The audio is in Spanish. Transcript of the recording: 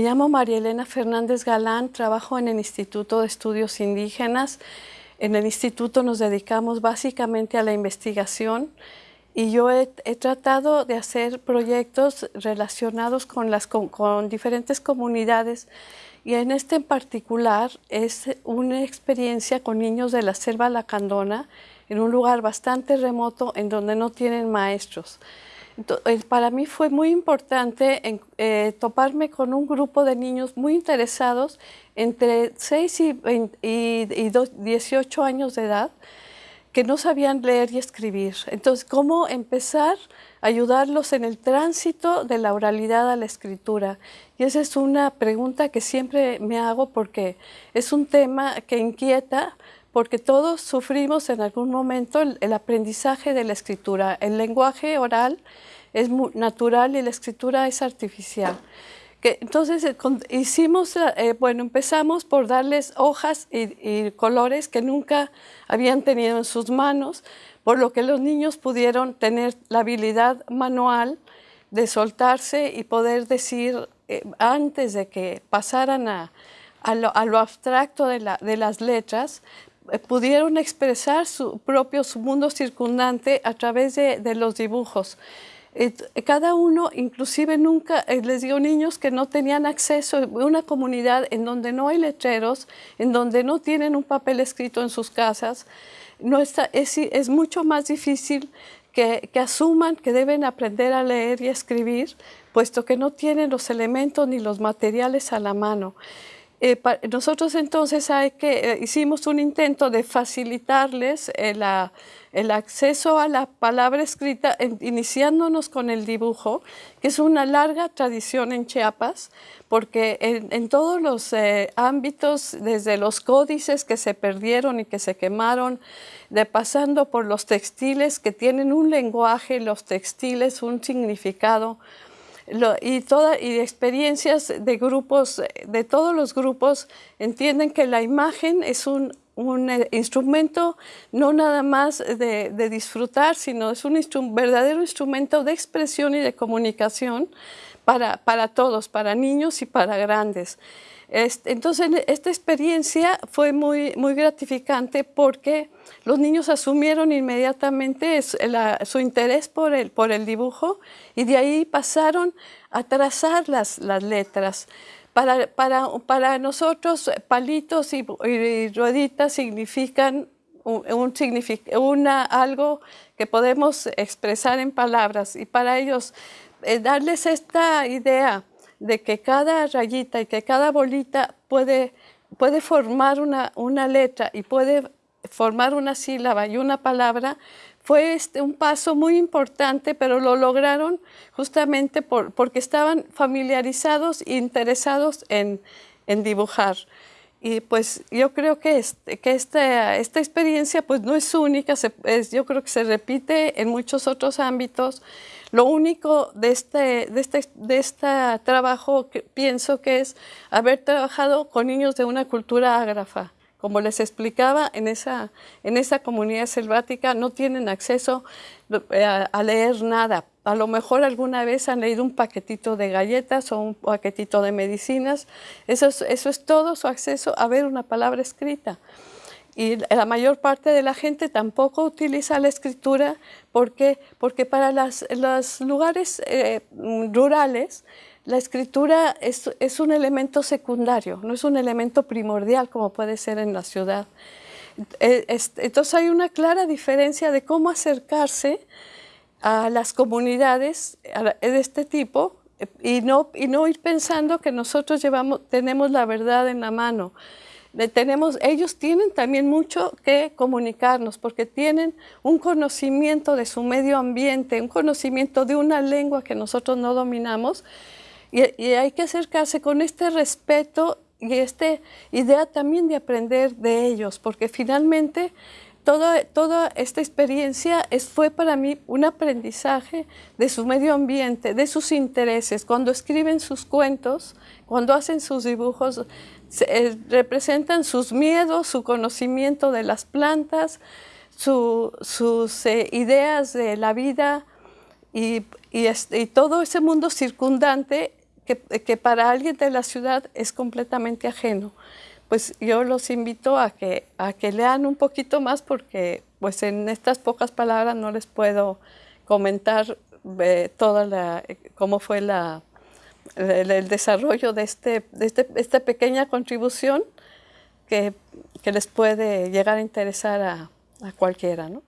llamo María Elena Fernández Galán, trabajo en el Instituto de Estudios Indígenas. En el instituto nos dedicamos básicamente a la investigación y yo he, tratado de hacer proyectos relacionados con, diferentes comunidades y en este en particular es una experiencia con niños de la selva lacandona en un lugar bastante remoto en donde no tienen maestros. Eh, para mí fue muy importante eh, toparme con un grupo de niños muy interesados entre 6 y, y 18 años de edad que no sabían leer y escribir. Entonces, ¿cómo empezar a ayudarlos en el tránsito de la oralidad a la escritura? Y esa es una pregunta que siempre me hago porque es un tema que inquieta, porque todos sufrimos en algún momento el, aprendizaje de la escritura. El lenguaje oral es natural y la escritura es artificial entonces eh, hicimos, eh, bueno, empezamos por darles hojas y, colores que nunca habían tenido en sus manos, por lo que los niños pudieron tener la habilidad manual de soltarse y poder decir eh, antes de que pasaran a, lo, abstracto de, las letras, pudieron expresar su propio su mundo circundante a través de los dibujos. Cada uno, inclusive nunca, eh, les digo niños que no tenían acceso a una comunidad en donde no hay letreros, en donde no tienen un papel escrito en sus casas, no está, es, es mucho más difícil que, que, asuman que deben aprender a leer y escribir, puesto que no tienen los elementos ni los materiales a la mano. Eh, nosotros entonces eh, hicimos un intento de facilitarles el, acceso a la palabra escrita, iniciándonos con el dibujo, que es una larga tradición en Chiapas, porque en, todos los eh, ámbitos, desde los códices que se perdieron y que se quemaron, de pasando por los textiles que tienen un lenguaje, los textiles un significado, y, toda, y experiencias de grupos, de todos los grupos, entienden que la imagen es un, un eh, instrumento no nada más de, disfrutar, sino es un verdadero instrumento de expresión y de comunicación para, para todos, para niños y para grandes. Entonces, esta experiencia fue muy, muy gratificante porque los niños asumieron inmediatamente su interés por el, por el dibujo y de ahí pasaron a trazar las, las letras. Para, para, para, nosotros, palitos y, rueditas significan un, una, algo que podemos expresar en palabras y para ellos eh, darles esta idea de que cada rayita y que cada bolita puede, puede formar una, una letra y puede formar una sílaba y una palabra, fue este, un paso muy importante, pero lo lograron justamente por, porque estaban familiarizados e interesados en, en dibujar. Y pues yo creo que, este, que esta, esta experiencia pues no es única, yo creo que se repite en muchos otros ámbitos. Lo único de este, de este, de este trabajo que pienso que es haber trabajado con niños de una cultura ágrafa. Como les explicaba, en esa, en esa comunidad selvática no tienen acceso eh, a, leer nada. A lo mejor alguna vez han leído un paquetito de galletas o un paquetito de medicinas. Eso es, eso es todo su acceso a ver una palabra escrita. Y la mayor parte de la gente tampoco utiliza la escritura porque, porque para los lugares eh, rurales la escritura es, es, un elemento secundario, no es un elemento primordial como puede ser en la ciudad. Eh, entonces hay una clara diferencia de cómo acercarse a las comunidades de este tipo y no, y no ir pensando que nosotros llevamos, tenemos la verdad en la mano. Tenemos, ellos tienen también mucho que comunicarnos porque tienen un conocimiento de su medio ambiente, un conocimiento de una lengua que nosotros no dominamos y, hay que acercarse con este respeto y esta idea también de aprender de ellos, porque finalmente toda, toda esta experiencia fue para mí un aprendizaje de su medio ambiente, de sus intereses. Cuando escriben sus cuentos, cuando hacen sus dibujos, eh, representan sus miedos, su conocimiento de las plantas, sus eh, ideas de la vida y, y todo ese mundo circundante que, para alguien de la ciudad es completamente ajeno. Pues yo los invito a que, a que lean un poquito más porque pues en estas pocas palabras no les puedo comentar eh, toda la, cómo fue la, el, desarrollo de, este, de este, esta pequeña contribución que, que, les puede llegar a interesar a, a cualquiera. ¿no?